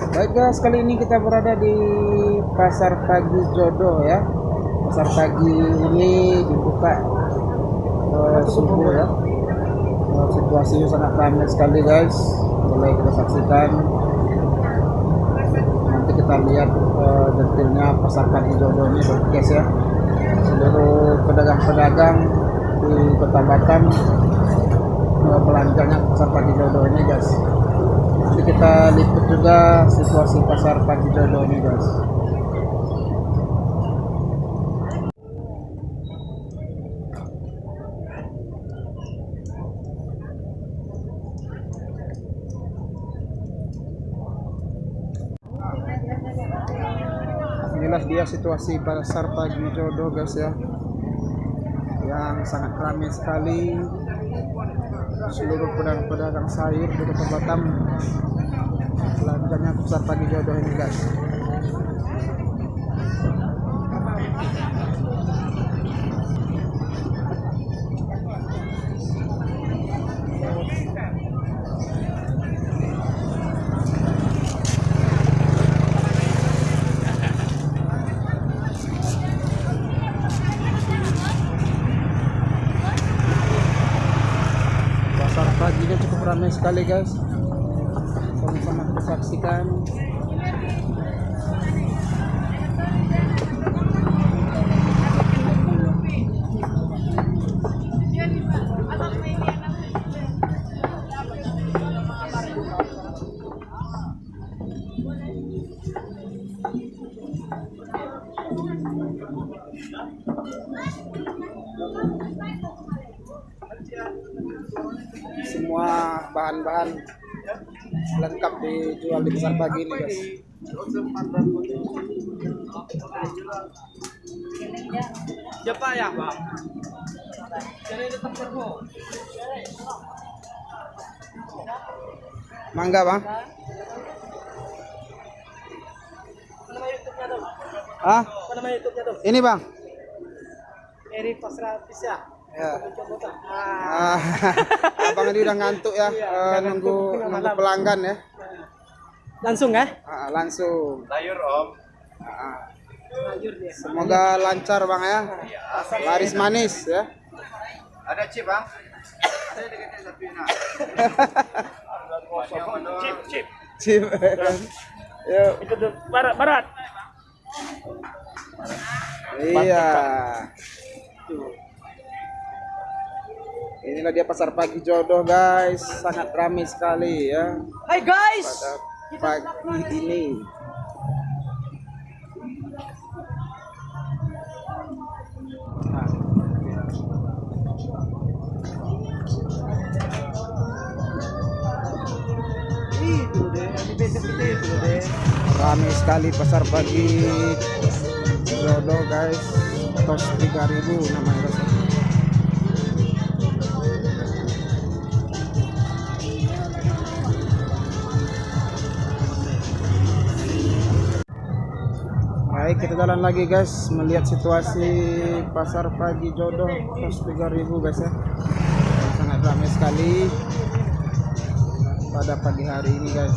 Baik guys, kali ini kita berada di Pasar Pagi Jodoh ya. Pasar pagi ini dibuka eh, subuh ya. Eh, situasinya sangat ramai sekali guys. Boleh kita saksikan. Nanti kita lihat eh, detailnya Pasar Pagi Jodoh ini guys ya. Seluruh pedagang-pedagang di Kota Batam belanjanya ke Pasar Pagi Jodoh ini guys. Nanti kita liput juga situasi pasar pagi ini guys. Inilah dia situasi pasar pagi jodoh guys ya. Yang sangat ramai sekali seluruh pedagang-pedagang sayur di Kota Batam. Belanjanya pasar pagi jodoh ini guys paginya cukup ramai sekali guys sama-sama kita semua bahan-bahan lengkap dijual di pasar pagi ini guys ya, Bang? Cari tetap servo. mangga bang ah ini bang Eri Pasra Pisah. Ya? Ah. Ah, abang ini udah ngantuk ya Iya, udah nunggu nunggu pelanggan ya Langsung ya? Ah, langsung Sayur om. Ah, dia. semoga lancar bang ya laris manis ya Ada chip bang? Chip chip. Cip. Yuk. Itu tuh barat barat. Iya. Inilah dia pasar pagi jodoh guys, sangat ramai sekali ya Hai guys. pada pagi ini. Ramai sekali pasar pagi jodoh guys. Tos 3000 namanya kita jalan lagi guys melihat situasi pasar pagi jodoh tos 3000 guys ya. Sangat ramai sekali pada pagi hari ini guys.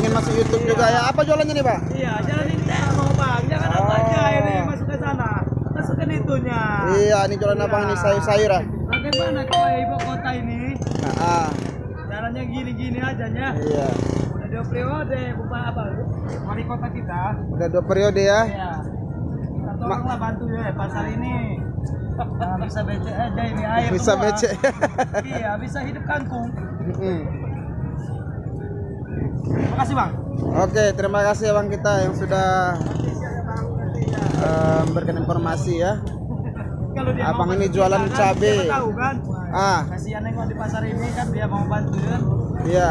Pengen masuk YouTube juga ya. Apa jualannya nih, Pak? Iya, jalan ini mau bang. Jangan apa aja ini masuk ke sana. Masukkan itunya. Iya, ini jualan abang ini sayur-sayur ah. Bagaimana kalau ibu kota ini? Nah, ah, Jalannya gini-gini aja ya. iya. Udah dua periode, bukan apa? Wali kota kita. Udah dua periode ya. Iya. Kita tolonglah bantu ya pasar ini. Nah, bisa becek aja ini air. Bisa semua. becek. iya, bisa hidup kangkung. Mm. Makasih bang. Oke, terima kasih abang kita yang sudah eh, memberikan informasi ya. Kalau dia Abang ini bantu jualan kan, cabe. siapa tahu kan. Ah, Kasihan nengok di pasar ini kan dia mau bantuin. iya.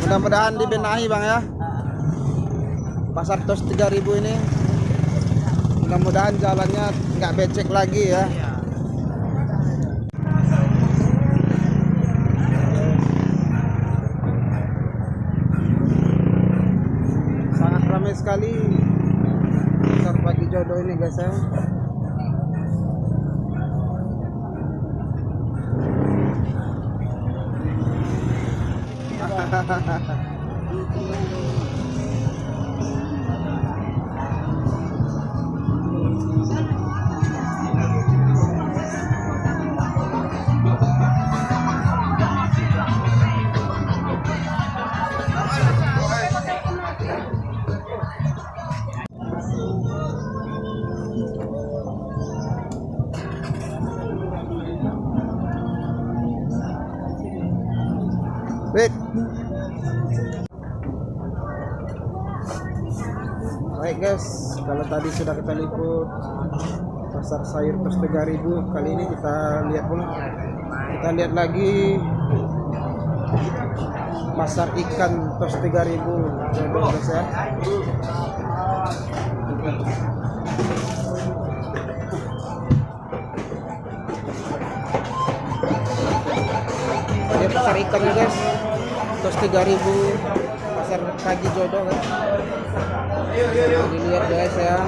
Mudah-mudahan dibenahi bang ya. Ah, Pasar tos 3000 ini. Mudah-mudahan jalannya nggak becek lagi ya. iya. Sekali pasar pagi jodoh ini guys ya. Wait. Baik guys, kalau tadi sudah kita liput pasar sayur tos 3000, kali ini kita lihat pula. Kita lihat lagi pasar ikan tos 3000 jodoh guys ya. Ini pasar ikan ya guys. Tos 3000 pasar pagi jodoh kan. Dilihat guys ya.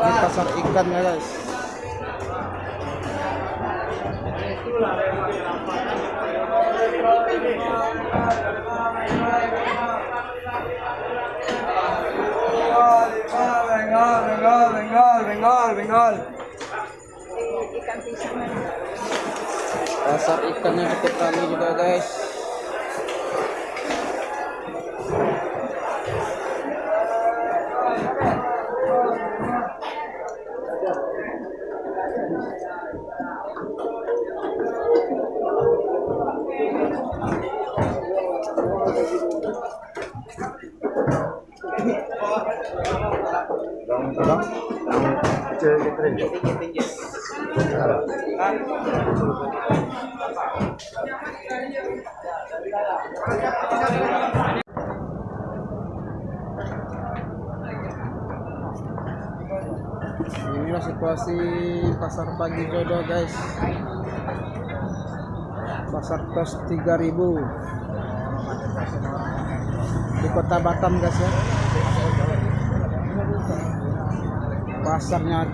Ini pasar ikan ya guys. Bengal, bengal, bengal. Pasar ikannya cukup ramai juga guys. Inilah situasi pasar pagi jodoh guys. Pasar tos 3000 di kota Batam guys ya. Pasarnya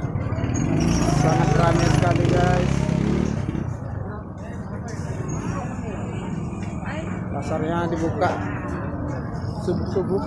sangat ramai sekali guys. Pasarnya dibuka subuh-subuh.